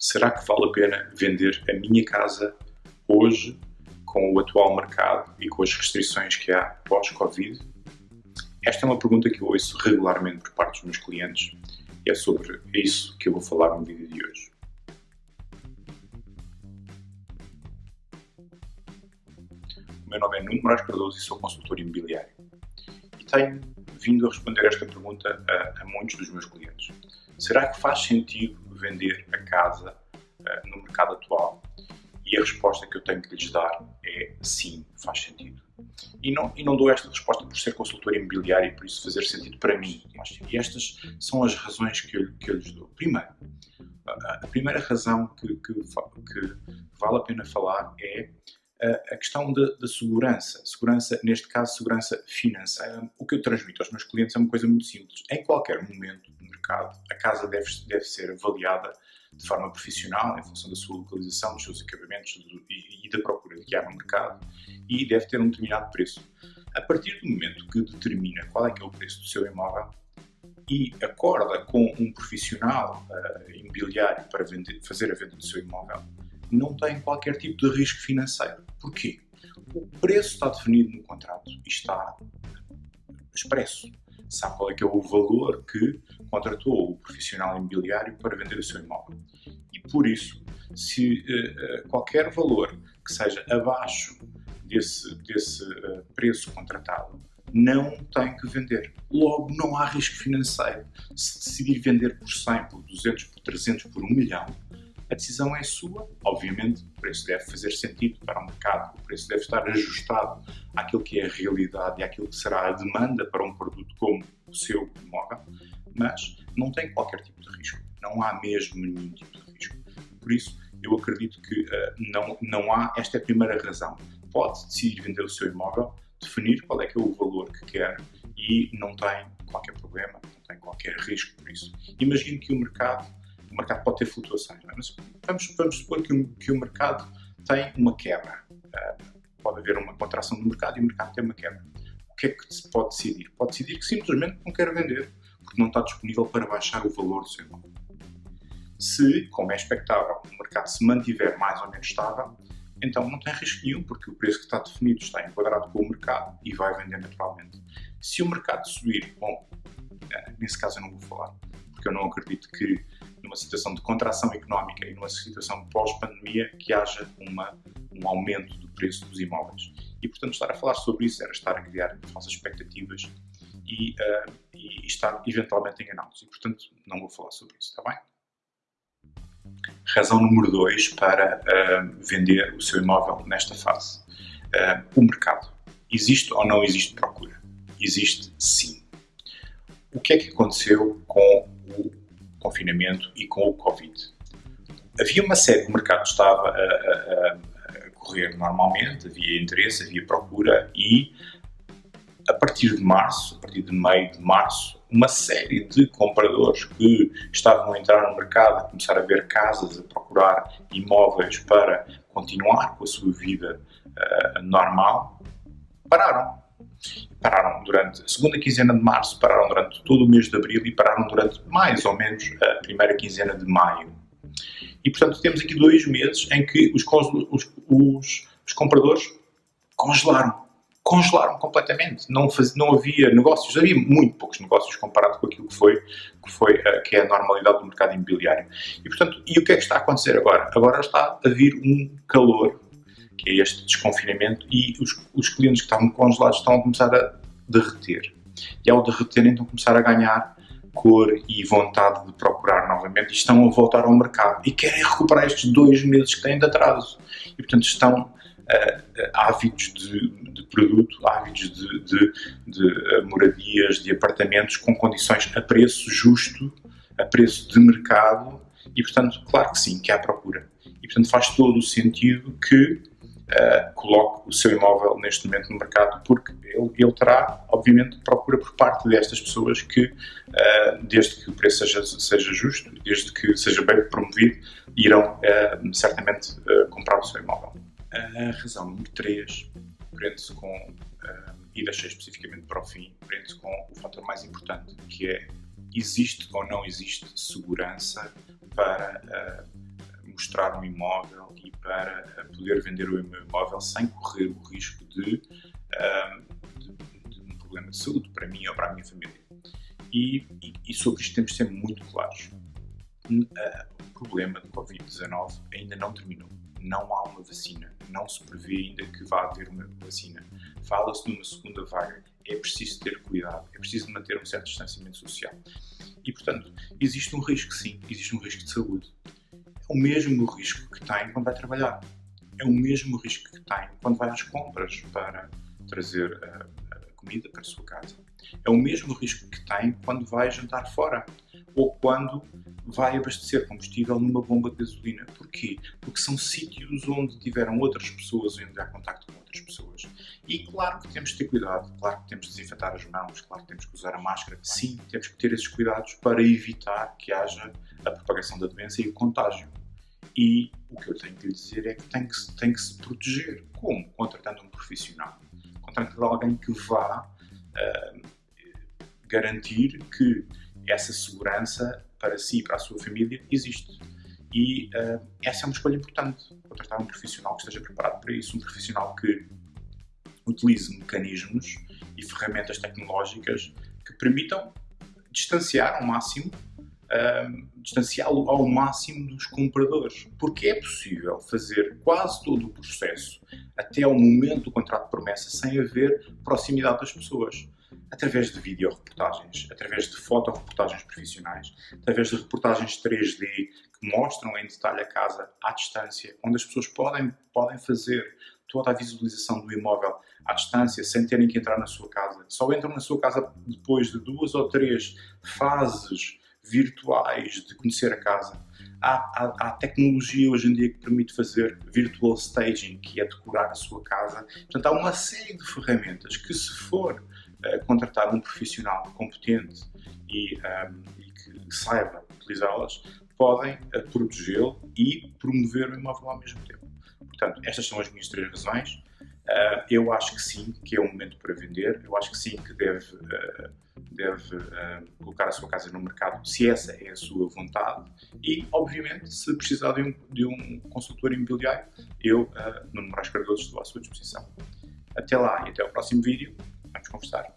Será que vale a pena vender a minha casa hoje com o atual mercado e com as restrições que há pós-Covid? Esta é uma pergunta que eu ouço regularmente por parte dos meus clientes e é sobre isso que eu vou falar no vídeo de hoje. O meu nome é Nuno Moraes Cardoso e sou consultor imobiliário. E tenho vindo a responder esta pergunta a, a muitos dos meus clientes. Será que faz sentido vender a casa uh, no mercado atual? E a resposta que eu tenho que lhes dar é sim, faz sentido. E não, e não dou esta resposta por ser consultor imobiliário e por isso fazer sentido para mim. E estas são as razões que eu, que eu lhes dou. Primeiro, a, primeira razão que, que, que vale a pena falar é a questão da, segurança. Segurança, neste caso, segurança financeira. O que eu transmito aos meus clientes é uma coisa muito simples. Em qualquer momento do mercado, a casa deve, deve ser avaliada de forma profissional, em função da sua localização, dos seus acabamentos e, e da procura que há no mercado, e deve ter um determinado preço. A partir do momento que determina qual é que é o preço do seu imóvel, e acorda com um profissional uh, imobiliário para vender, fazer a venda do seu imóvel, não tem qualquer tipo de risco financeiro. Porquê? O preço está definido no contrato e está expresso. Sabe qual é que é o valor que contratou o profissional imobiliário para vender o seu imóvel. E por isso, se uh, qualquer valor que seja abaixo desse, desse uh, preço contratado, não tem que vender. Logo, não há risco financeiro. Se decidir vender por 100, por 200, por 300, por 1 milhão, a decisão é sua. Obviamente, o preço deve fazer sentido para o mercado, o preço deve estar ajustado àquilo que é a realidade e àquilo que será a demanda para um produto como o seu imóvel, mas não tem qualquer tipo de risco. Não há mesmo nenhum tipo de risco. Por isso, eu acredito que uh, não, não há. Esta é a primeira razão. Pode decidir vender o seu imóvel, definir qual é que é o valor que quer e não tem qualquer problema, não tem qualquer risco por isso. Imagine que o mercado mercado pode ter flutuações, é? mas vamos, vamos supor que o, que o mercado tem uma quebra. Uh, pode haver uma contração do mercado e o mercado tem uma quebra. O que é que se pode decidir? Pode decidir que simplesmente não quer vender, porque não está disponível para baixar o valor do seu imóvel. Se, como é expectável, o mercado se mantiver mais ou menos estável, então não tem risco nenhum, porque o preço que está definido está enquadrado com o mercado e vai vender naturalmente. Se o mercado subir, bom, ah, nesse caso eu não vou falar, porque eu não acredito que situação de contração económica e numa situação pós-pandemia que haja uma, um aumento do preço dos imóveis. E, portanto, estar a falar sobre isso era estar a criar falsas expectativas e, uh, e estar eventualmente enganados. E, portanto, não vou falar sobre isso, está bem? Razão número 2 para uh, vender o seu imóvel nesta fase. Uh, o mercado. Existe ou não existe procura? Existe sim. O que é que aconteceu com confinamento e com o Covid. Havia uma série, o mercado estava a, a, a correr normalmente, havia interesse, havia procura e a partir de março, a partir de meio de março, uma série de compradores que estavam a entrar no mercado, a começar a ver casas, a procurar imóveis para continuar com a sua vida uh, normal, pararam pararam durante a segunda quinzena de março, pararam durante todo o mês de abril e pararam durante mais ou menos a primeira quinzena de maio. E, portanto, temos aqui dois meses em que os, os, os, os compradores congelaram. Congelaram completamente. Não, faz, não havia negócios, havia muito poucos negócios comparado com aquilo que foi, que, foi, que é a normalidade do mercado imobiliário. E, portanto, e o que é que está a acontecer agora? Agora está a vir um calor que é este desconfinamento, e os, os clientes que estavam congelados estão a começar a derreter. E ao derreterem estão a começar a ganhar cor e vontade de procurar novamente e estão a voltar ao mercado e querem recuperar estes dois meses que têm de atraso. E portanto estão uh, ávidos de, de, produto, ávidos de, de, de uh, moradias, de apartamentos com condições a preço justo, a preço de mercado e portanto, claro que sim, que há procura. E portanto faz todo o sentido que uh, coloque o seu imóvel neste momento no mercado, porque ele, ele terá, obviamente, procura por parte destas pessoas que, uh, desde que o preço seja, seja justo, desde que seja bem promovido, irão uh, certamente comprar o seu imóvel. A razão número 3 prende-se com, e deixei especificamente para o fim, prende-se com o fator mais importante, que é existe ou não existe segurança para mostrar um imóvel e para poder vender o imóvel sem correr o risco de, de, de um problema de saúde para mim ou para a minha família. E, e, e sobre isto temos de ser muito claros. O problema do Covid-19 ainda não terminou. Não há uma vacina. Não se prevê ainda que vá haver uma vacina. Fala-se de uma segunda vaga. É preciso ter cuidado. É preciso manter um certo distanciamento social. E, portanto, existe um risco, sim. Existe um risco de saúde. É o mesmo risco que tem quando vai trabalhar. É o mesmo risco que tem quando vai às compras para trazer uh, comida para a sua casa. É o mesmo risco que tem quando vai jantar fora ou quando vai abastecer combustível numa bomba de gasolina. Porquê? Porque são sítios onde tiveram outras pessoas, onde há contacto com outras pessoas. E claro que temos de ter cuidado, claro que temos de desinfetar as mãos, claro que temos que usar a máscara. Sim, temos que ter esses cuidados para evitar que haja a propagação da doença e o contágio. E o que eu tenho que lhe dizer é que tem que, tem que se proteger. Como? Contratando um profissional. Contratando alguém que vá uh, garantir que essa segurança para si para a sua família existe. E uh, essa é uma escolha importante. Contratar um profissional que esteja preparado para isso, um profissional que utilize mecanismos e ferramentas tecnológicas que permitam distanciar ao máximo, uh, distanciá-lo ao máximo dos compradores. Porque é possível fazer quase todo o processo até ao momento do contrato de promessa sem haver proximidade das pessoas através de videoreportagens, através de fotoreportagens profissionais, através de reportagens 3D que mostram em detalhe a casa à distância, onde as pessoas podem, podem fazer toda a visualização do imóvel à distância, sem terem que entrar na sua casa. Só entram na sua casa depois de duas ou três fases virtuais de conhecer a casa. Há, há, há, tecnologia hoje em dia que permite fazer virtual staging, que é decorar a sua casa. Portanto, há uma série de ferramentas que, se for uh, contratar um profissional competente e, um, ehm, e que saiba utilizá-las, podem uh, protegê-lo e promover o imóvel ao mesmo tempo. Portanto, estas são as minhas três razões. Uh, eu acho que sim, que é o momento para vender. Eu acho que sim, que deve, deve uh, colocar a sua casa no mercado, se essa é a sua vontade. E, obviamente, se precisar de um, de um consultor imobiliário, eu, uh, Nuno Moraes Cardoso, estou à sua disposição. Até lá e até ao próximo vídeo. Vamos conversar.